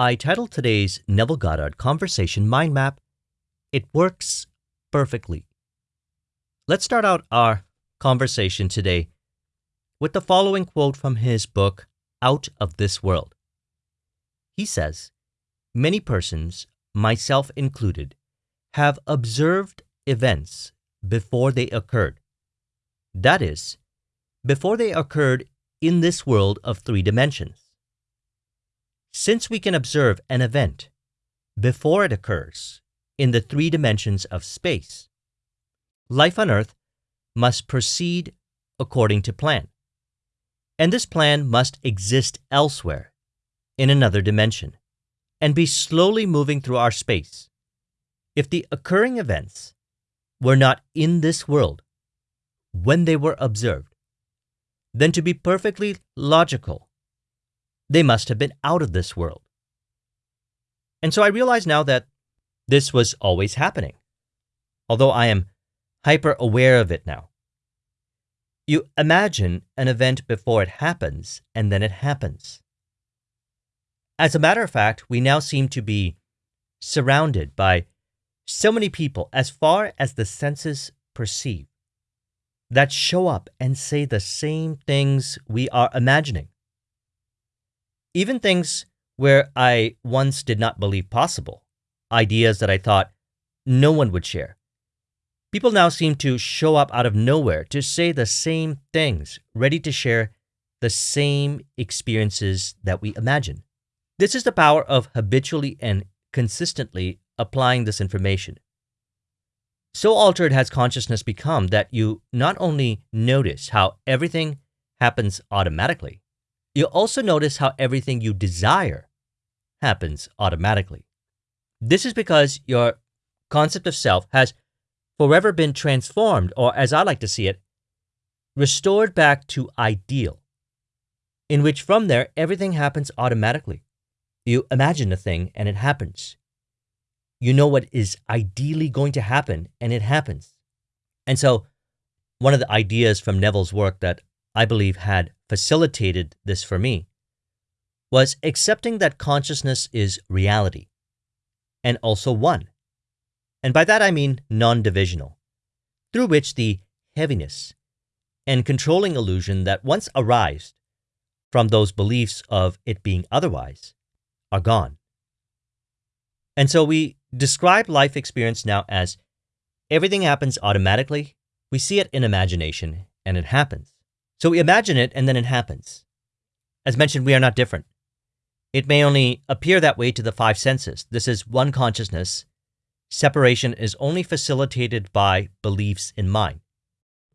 I titled today's Neville Goddard Conversation Mind Map, It Works Perfectly. Let's start out our conversation today with the following quote from his book, Out of This World. He says, Many persons, myself included, have observed events before they occurred. That is, before they occurred in this world of three dimensions. Since we can observe an event before it occurs in the three dimensions of space, life on Earth must proceed according to plan. And this plan must exist elsewhere, in another dimension, and be slowly moving through our space. If the occurring events were not in this world when they were observed, then to be perfectly logical, they must have been out of this world. And so I realize now that this was always happening, although I am hyper aware of it now. You imagine an event before it happens, and then it happens. As a matter of fact, we now seem to be surrounded by so many people, as far as the senses perceive, that show up and say the same things we are imagining. Even things where I once did not believe possible, ideas that I thought no one would share. People now seem to show up out of nowhere to say the same things, ready to share the same experiences that we imagine. This is the power of habitually and consistently applying this information. So altered has consciousness become that you not only notice how everything happens automatically, you also notice how everything you desire happens automatically. This is because your concept of self has forever been transformed, or as I like to see it, restored back to ideal, in which from there everything happens automatically. You imagine a thing and it happens. You know what is ideally going to happen and it happens. And so, one of the ideas from Neville's work that I believe had facilitated this for me was accepting that consciousness is reality and also one. And by that I mean non divisional, through which the heaviness and controlling illusion that once arised from those beliefs of it being otherwise are gone. And so we describe life experience now as everything happens automatically. We see it in imagination and it happens. So we imagine it and then it happens. As mentioned, we are not different. It may only appear that way to the five senses. This is one consciousness. Separation is only facilitated by beliefs in mind.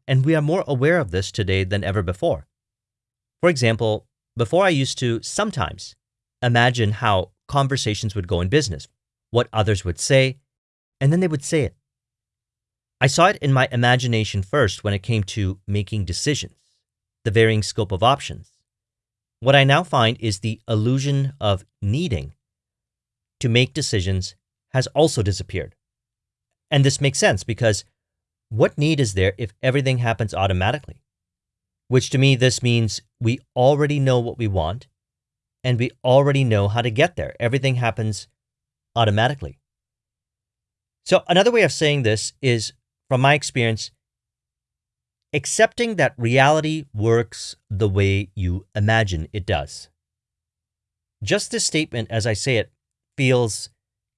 And we are more aware of this today than ever before. For example, before I used to sometimes imagine how conversations would go in business, what others would say, and then they would say it. I saw it in my imagination first when it came to making decisions the varying scope of options. What I now find is the illusion of needing to make decisions has also disappeared. And this makes sense because what need is there if everything happens automatically? Which to me, this means we already know what we want and we already know how to get there. Everything happens automatically. So, another way of saying this is from my experience, accepting that reality works the way you imagine it does. Just this statement, as I say it, feels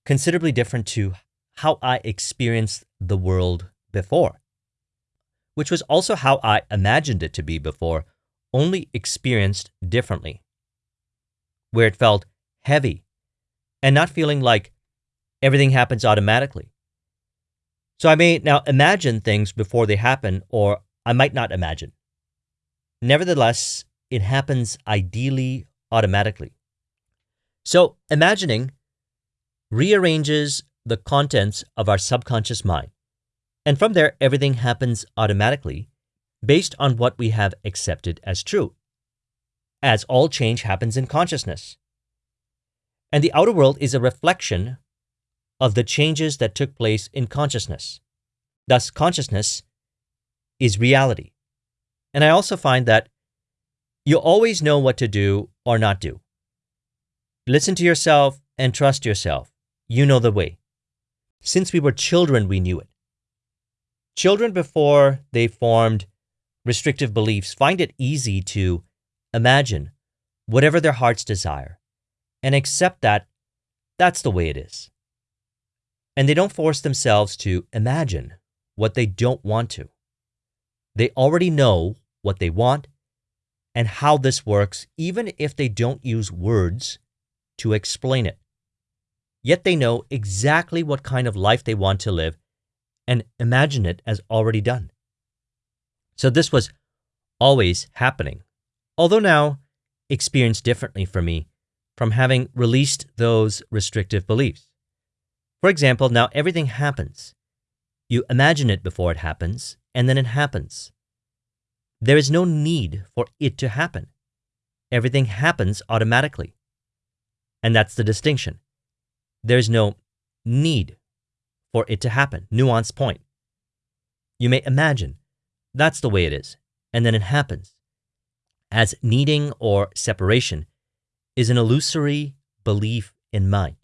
considerably different to how I experienced the world before, which was also how I imagined it to be before, only experienced differently, where it felt heavy and not feeling like everything happens automatically. So I may now imagine things before they happen or I might not imagine. Nevertheless, it happens ideally automatically. So, imagining rearranges the contents of our subconscious mind. And from there, everything happens automatically based on what we have accepted as true, as all change happens in consciousness. And the outer world is a reflection of the changes that took place in consciousness. Thus, consciousness is reality. And I also find that you always know what to do or not do. Listen to yourself and trust yourself. You know the way. Since we were children, we knew it. Children, before they formed restrictive beliefs, find it easy to imagine whatever their hearts desire and accept that that's the way it is. And they don't force themselves to imagine what they don't want to. They already know what they want and how this works, even if they don't use words to explain it. Yet they know exactly what kind of life they want to live and imagine it as already done. So this was always happening, although now experienced differently for me from having released those restrictive beliefs. For example, now everything happens. You imagine it before it happens, and then it happens. There is no need for it to happen. Everything happens automatically. And that's the distinction. There's no need for it to happen. Nuance point. You may imagine that's the way it is, and then it happens. As needing or separation is an illusory belief in mind.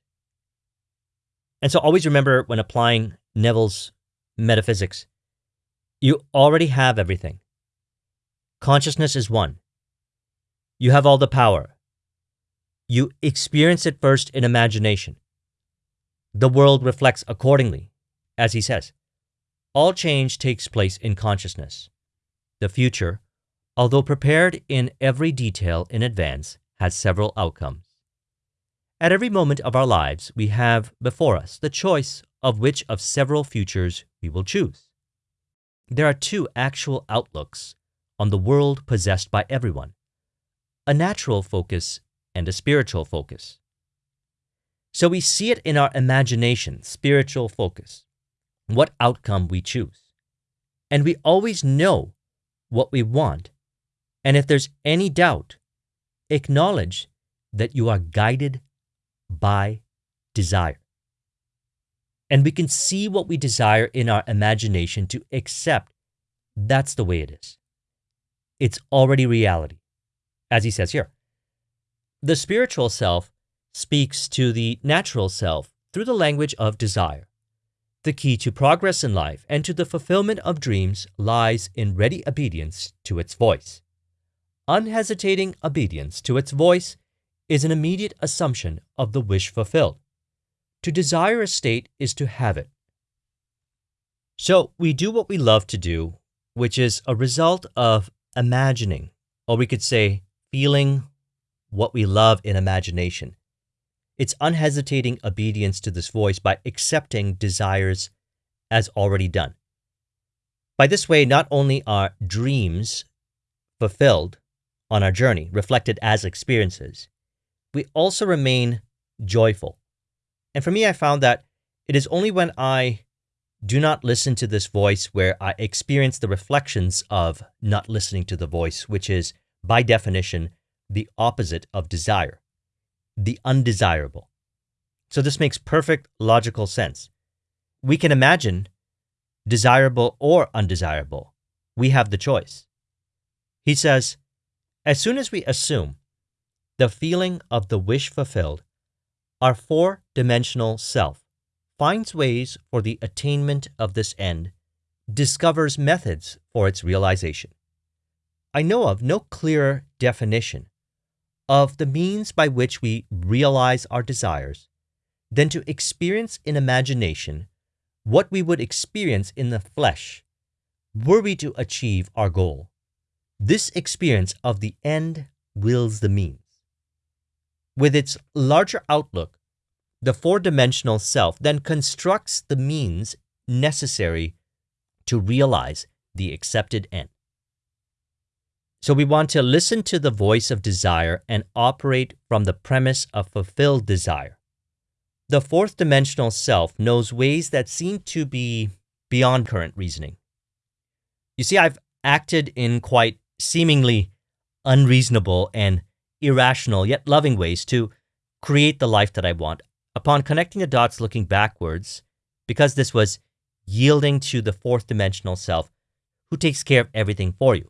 And so always remember when applying Neville's metaphysics, you already have everything. Consciousness is one. You have all the power. You experience it first in imagination. The world reflects accordingly, as he says. All change takes place in consciousness. The future, although prepared in every detail in advance, has several outcomes. At every moment of our lives, we have before us the choice of which of several futures we will choose. There are two actual outlooks on the world possessed by everyone a natural focus and a spiritual focus. So we see it in our imagination, spiritual focus, what outcome we choose. And we always know what we want. And if there's any doubt, acknowledge that you are guided by desire. And we can see what we desire in our imagination to accept that's the way it is. It's already reality, as he says here. The spiritual self speaks to the natural self through the language of desire. The key to progress in life and to the fulfillment of dreams lies in ready obedience to its voice. Unhesitating obedience to its voice is an immediate assumption of the wish fulfilled. To desire a state is to have it. So we do what we love to do, which is a result of imagining, or we could say feeling what we love in imagination. It's unhesitating obedience to this voice by accepting desires as already done. By this way, not only are dreams fulfilled on our journey, reflected as experiences, we also remain joyful. And for me, I found that it is only when I do not listen to this voice where I experience the reflections of not listening to the voice, which is, by definition, the opposite of desire the undesirable. So this makes perfect logical sense. We can imagine desirable or undesirable. We have the choice. He says, as soon as we assume the feeling of the wish fulfilled, our four dimensional self finds ways for the attainment of this end, discovers methods for its realization. I know of no clearer definition of the means by which we realize our desires than to experience in imagination what we would experience in the flesh were we to achieve our goal. This experience of the end wills the means. With its larger outlook, the four dimensional self then constructs the means necessary to realize the accepted end. So we want to listen to the voice of desire and operate from the premise of fulfilled desire. The fourth dimensional self knows ways that seem to be beyond current reasoning. You see, I've acted in quite seemingly unreasonable and irrational yet loving ways to create the life that I want. Upon connecting the dots looking backwards, because this was yielding to the fourth dimensional self who takes care of everything for you.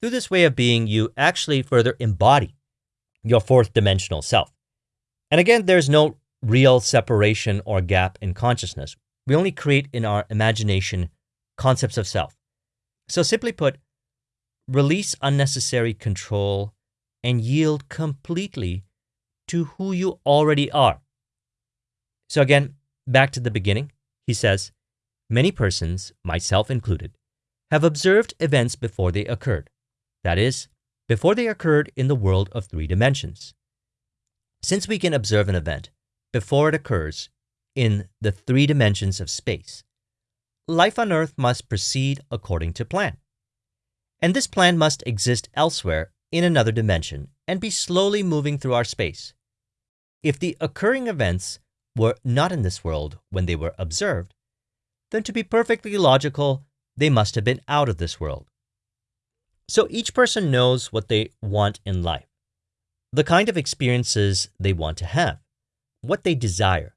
Through this way of being, you actually further embody your fourth dimensional self. And again, there's no real separation or gap in consciousness. We only create in our imagination concepts of self. So, simply put, release unnecessary control and yield completely to who you already are. So, again, back to the beginning, he says, Many persons, myself included, have observed events before they occurred. That is, before they occurred in the world of three dimensions. Since we can observe an event before it occurs in the three dimensions of space, life on Earth must proceed according to plan. And this plan must exist elsewhere in another dimension and be slowly moving through our space. If the occurring events were not in this world when they were observed, then to be perfectly logical, they must have been out of this world. So each person knows what they want in life, the kind of experiences they want to have, what they desire.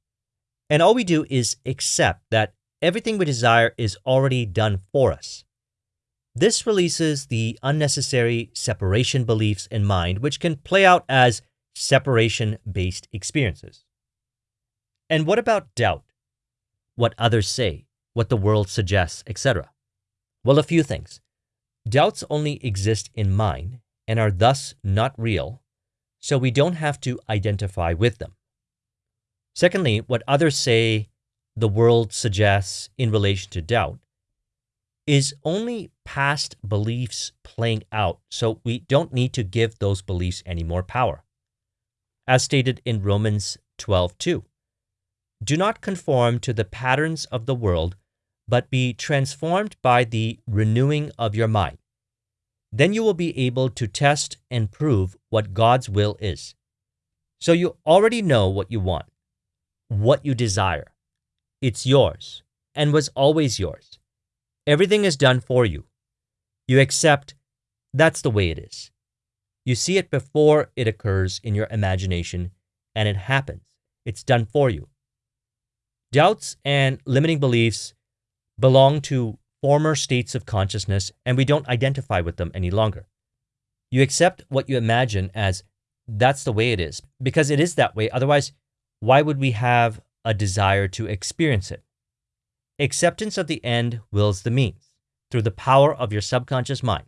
And all we do is accept that everything we desire is already done for us. This releases the unnecessary separation beliefs in mind, which can play out as separation based experiences. And what about doubt? What others say, what the world suggests, etc.? Well, a few things. Doubts only exist in mind and are thus not real, so we don't have to identify with them. Secondly, what others say the world suggests in relation to doubt is only past beliefs playing out, so we don't need to give those beliefs any more power. As stated in Romans 12:2, do not conform to the patterns of the world, but be transformed by the renewing of your mind. Then you will be able to test and prove what God's will is. So you already know what you want, what you desire. It's yours and was always yours. Everything is done for you. You accept that's the way it is. You see it before it occurs in your imagination and it happens. It's done for you. Doubts and limiting beliefs belong to former states of consciousness and we don't identify with them any longer. You accept what you imagine as that's the way it is because it is that way. Otherwise, why would we have a desire to experience it? Acceptance of the end wills the means through the power of your subconscious mind.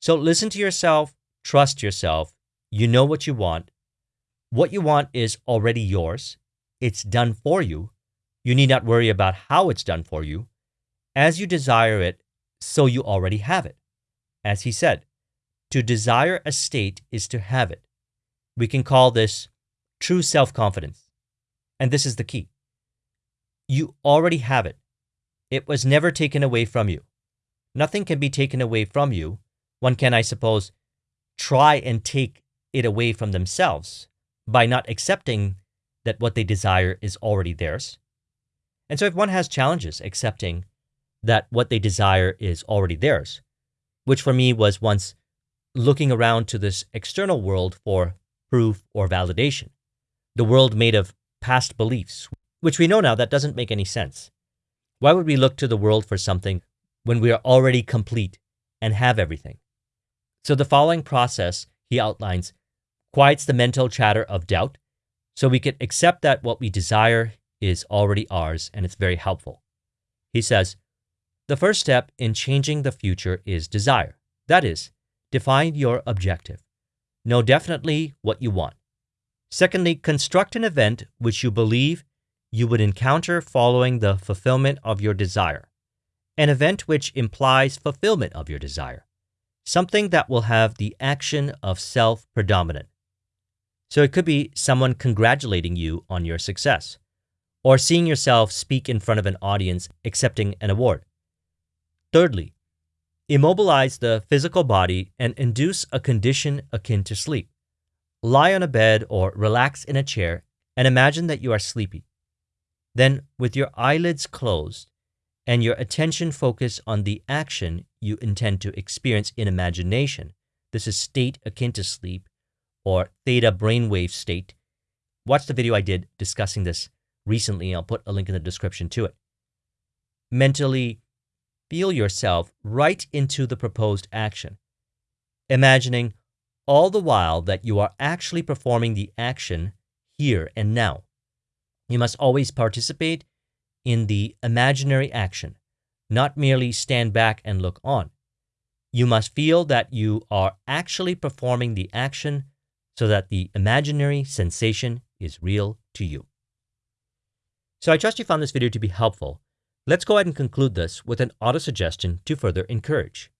So listen to yourself, trust yourself. You know what you want. What you want is already yours. It's done for you. You need not worry about how it's done for you. As you desire it, so you already have it. As he said, to desire a state is to have it. We can call this true self confidence. And this is the key. You already have it. It was never taken away from you. Nothing can be taken away from you. One can, I suppose, try and take it away from themselves by not accepting that what they desire is already theirs. And so, if one has challenges accepting that what they desire is already theirs, which for me was once looking around to this external world for proof or validation, the world made of past beliefs, which we know now that doesn't make any sense. Why would we look to the world for something when we are already complete and have everything? So the following process he outlines quiets the mental chatter of doubt so we can accept that what we desire is already ours and it's very helpful. He says, the first step in changing the future is desire. That is, define your objective. Know definitely what you want. Secondly, construct an event which you believe you would encounter following the fulfillment of your desire, an event which implies fulfillment of your desire, something that will have the action of self predominant. So it could be someone congratulating you on your success, or seeing yourself speak in front of an audience accepting an award. Thirdly, immobilize the physical body and induce a condition akin to sleep. Lie on a bed or relax in a chair and imagine that you are sleepy. Then, with your eyelids closed and your attention focus on the action you intend to experience in imagination, this is state akin to sleep or theta brainwave state. Watch the video I did discussing this recently. I'll put a link in the description to it. Mentally feel yourself right into the proposed action, imagining all the while that you are actually performing the action here and now. You must always participate in the imaginary action, not merely stand back and look on. You must feel that you are actually performing the action so that the imaginary sensation is real to you. So I trust you found this video to be helpful. Let's go ahead and conclude this with an auto suggestion to further encourage.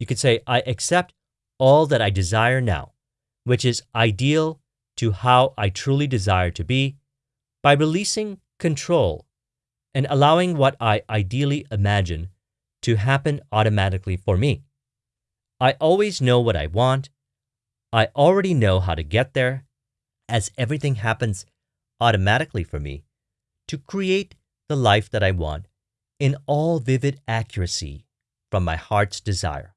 You could say, I accept all that I desire now, which is ideal to how I truly desire to be, by releasing control and allowing what I ideally imagine to happen automatically for me. I always know what I want. I already know how to get there, as everything happens automatically for me to create the life that I want in all vivid accuracy from my heart's desire.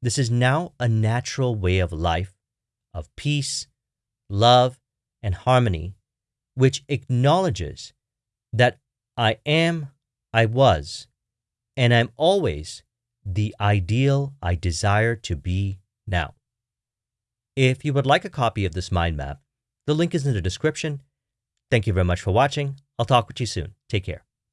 This is now a natural way of life, of peace, love, and harmony, which acknowledges that I am, I was, and I'm always the ideal I desire to be now. If you would like a copy of this mind map, the link is in the description. Thank you very much for watching. I'll talk with you soon. Take care.